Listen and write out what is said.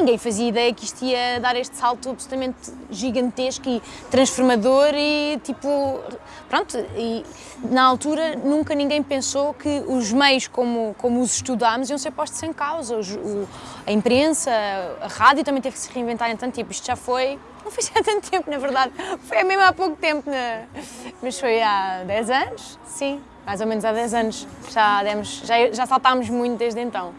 ninguém fazia ideia que isto ia dar este salto absolutamente gigantesco e transformador e tipo, pronto, e na altura nunca ninguém pensou que os meios como, como os estudámos iam ser postos em causa, os, o, a imprensa, a rádio também teve que se reinventar, em tanto tempo, isto já foi, não foi há tanto tempo na verdade, foi mesmo há pouco tempo, né? mas foi há 10 anos, sim, mais ou menos há 10 anos, já, demos, já, já saltámos muito desde então.